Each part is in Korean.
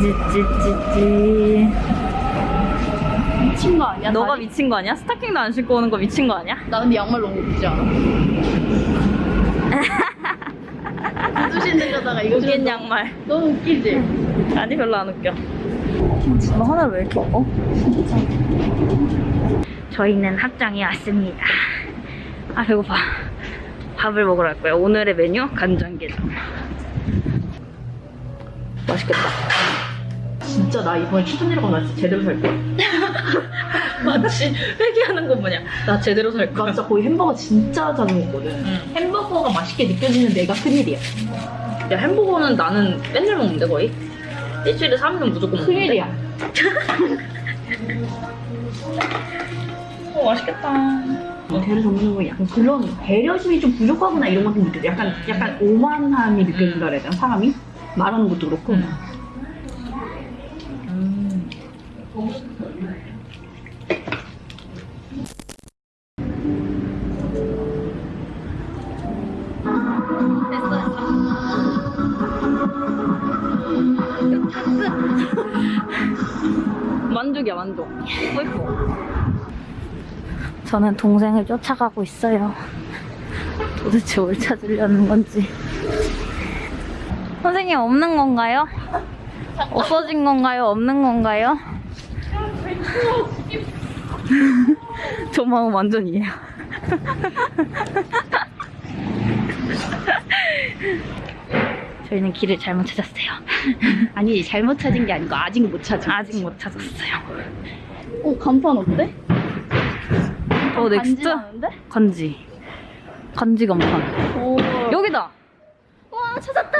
찌찌찌찌찌. 미친 거 아니야? 너가 다리? 미친 거 아니야? 스타킹도 안 신고 오는 거 미친 거 아니야? 나 근데 양말 너무 웃기지 않아? 신는 거다가 이거 웃긴 양말. 너무 웃기지? 아니 별로 안 웃겨. 너 하늘 왜 이렇게 예뻐? 저희는 합정에 왔습니다. 아 배고파. 밥을 먹으러 갈 거예요. 오늘의 메뉴 간장게장. 맛있겠다. 진짜 나 이번에 추천이라고 나 진짜 제대로 살 거야. 맞지? 회개하는 거 뭐냐? 나 제대로 살나 진짜 거의 햄버거 진짜 자주 먹거든. 응. 햄버거가 맛있게 느껴지는 내가 큰일이야. 야 햄버거는 나는 맨날 먹는데 거의. 일주일에 3일은 무조건 먹는데. 큰일이야. 어 맛있겠다. 배를 접는 거 약간 그런 배려심이 좀 부족하구나 이런 것좀 느껴져. 약간 약간 오만함이 느껴진다 그래야 되나 사람이? 말하는 것도 그렇고. 음. 음. 만족이야 만족. 예뻐. 저는 동생을 쫓아가고 있어요. 도대체 뭘 찾으려는 건지. 선생님 없는 건가요? 없어진 건가요? 없는 건가요? 저 마음 완전 이해요. 저희는 길을 잘못 찾았어요. 아니 잘못 찾은 게 아니고 아직 못 찾은. 아직 못 찾았어요. 어 간판 어때? 어, next? 건지. 건지 간판. 오. 여기다! 와 찾았다.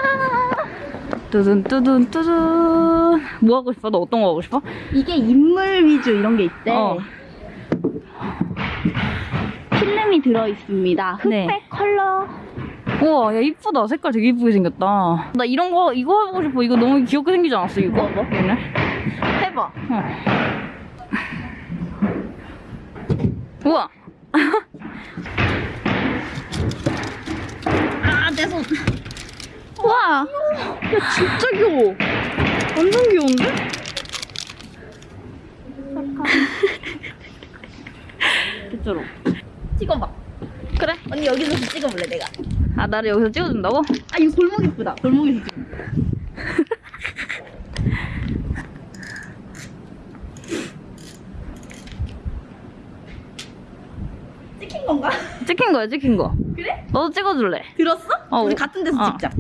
뚜둔 뚜둔 뚜둔. 뭐 하고 싶어? 너 어떤 거 하고 싶어? 이게 인물 위주 이런 게 있대. 어. 필름이 들어 있습니다. 흑백 네. 컬러. 우와, 야, 이쁘다. 색깔 되게 이쁘게 생겼다. 나 이런 거, 이거 하고 싶어. 이거 너무 귀엽게 생기지 않았어, 이거? 뭐, 뭐? 얘네? 해봐. 어. 우와. 아, 내 손. 와. 야, 진짜 귀여워. 완전 귀여운데? 개쩔어. 찍어봐. 그래. 언니 여기서 찍어볼래 내가. 아, 나를 여기서 찍어준다고? 아 이거 골목 이쁘다. 골목에서 찍어. 찍힌 건가? 찍힌 거야, 찍힌 거. 그래? 너도 찍어줄래? 들었어? 어, 우리 어. 같은 데서 어. 찍자.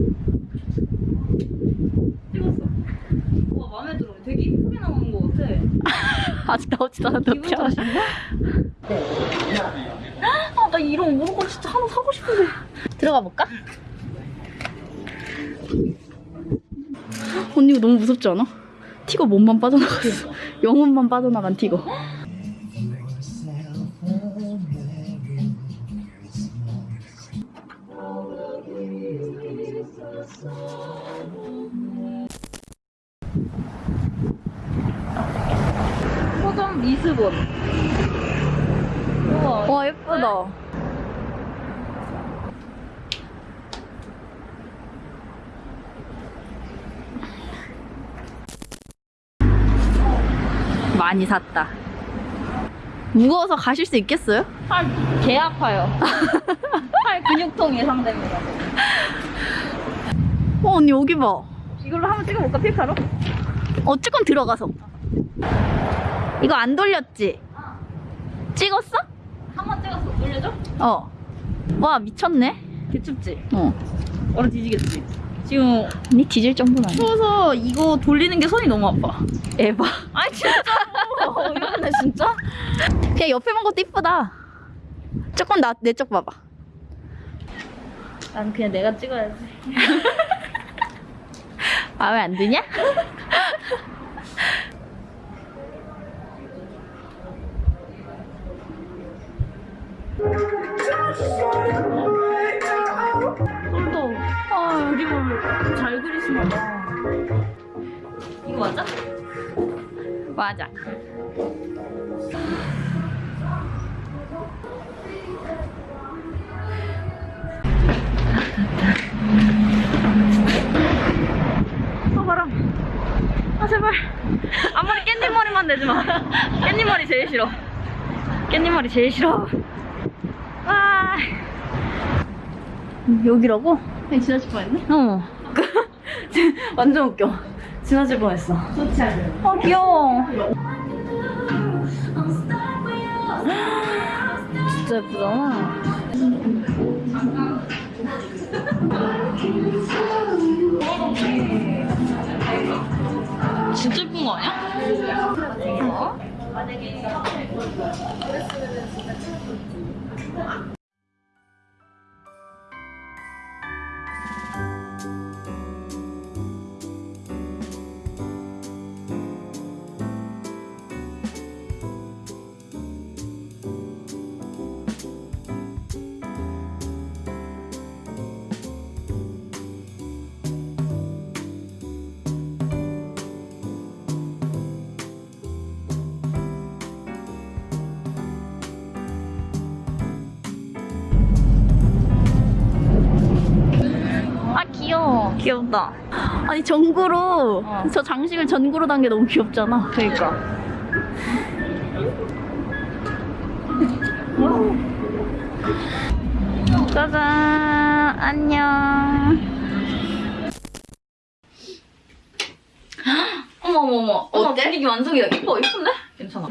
찍었어. 와, 마음에 들어. 되게 이쁘게 나오는 거 같아. 아직 나오지도 않았는데 기분 탓인가? 아, 나 이런 무조건 진짜 하나 사고 싶은데. 들어가 볼까? 언니 이거 너무 무섭지 않아? 티거 몸만 빠져나갔어. 영혼만 빠져나간 티거. 리스본. 우와. 와 예쁘다. 많이 샀다. 무거워서 가실 수 있겠어요? 팔 개 아파요. 팔 근육통 예상됩니다. 어 언니 여기 봐. 이걸로 한번 찍어볼까, 필카로? 어 조금 들어가서. 이거 안 돌렸지? 찍었어? 한 번 찍었어. 돌려줘? 어. 와 미쳤네. 개춥지? 어. 얼어 뒤지겠지? 지금 언니 뒤질 정도는 아니야. 추워서 이거 돌리는 게 손이 너무 아파. 에바. 아니, 진짜. 이러네, 진짜? 그냥 옆에 본 것도 이쁘다. 조금 나 내 쪽 봐봐. 난 그냥 내가 찍어야지. 마음에 안 드냐? 똘똘. 아, 그림을 잘 그리시나 봐. 이거 맞아? 맞아. 아, 내지 마. 깻잎 머리 제일 싫어. 깻잎 머리 제일 싫어. 와. 여기라고? 그냥 지나칠 뻔했네? 어. 완전 웃겨. 지나칠 뻔했어. 소치하죠. 아 귀여워. 진짜 예쁘잖아. 진짜 예쁜 거 아니야? 어? 귀엽다. 아니 전구로 어. 저 장식을 전구로 단 게 너무 귀엽잖아. 그러니까. 짜잔 안녕. 어머 어머 어머. 어머 어때? 분위기 완성이야. 이뻐 이쁜데? 괜찮아.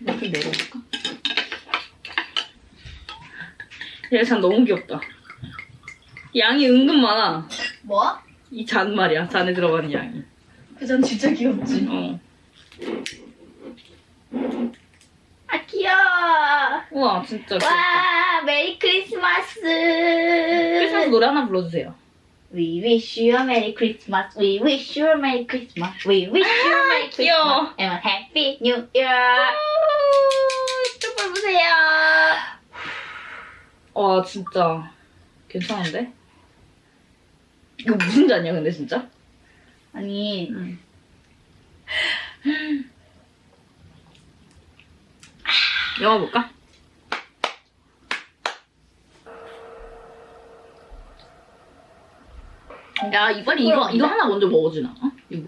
이렇게 내려볼까? 얘참 너무 귀엽다. 양이 은근 많아. 뭐? 이 잔 말이야. 잔에 들어가는 양이. 그전 진짜 귀엽지. 어. 아 귀여워. 우와 진짜 귀엽다. 와 메리 크리스마스. 크리스마스 노래 하나 불러주세요. We wish you a Merry Christmas. We wish you a Merry Christmas. We wish you a Merry. Christmas and a Happy New Year. 촛불 보세요. 와 진짜 괜찮은데? 이거 무슨 잔이야 근데 진짜? 아니 응. 영화 볼까? 야 이번에 이거 이거 하나 먼저 먹어주나? 어? 이거.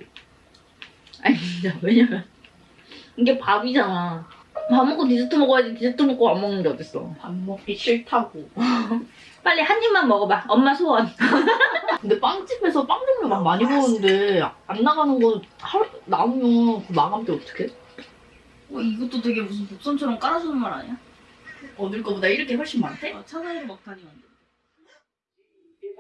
아니 진짜 왜냐면 이게 밥이잖아. 밥 먹고 디저트 먹어야지 디저트 먹고 안 먹는 게 어딨어. 밥 먹기 싫다고. 빨리 한 입만 먹어봐. 엄마 소원. 근데 빵집에서 빵 종류 막 많이 보는데 안 나가는 거 하루 남으면 그 마감 때 어떡해? 어, 이것도 되게 무슨 복선처럼 깔아주는 말 아니야? 얻을 거보다 이렇게 훨씬 많대? 어, 차가이로 막 다니는데. If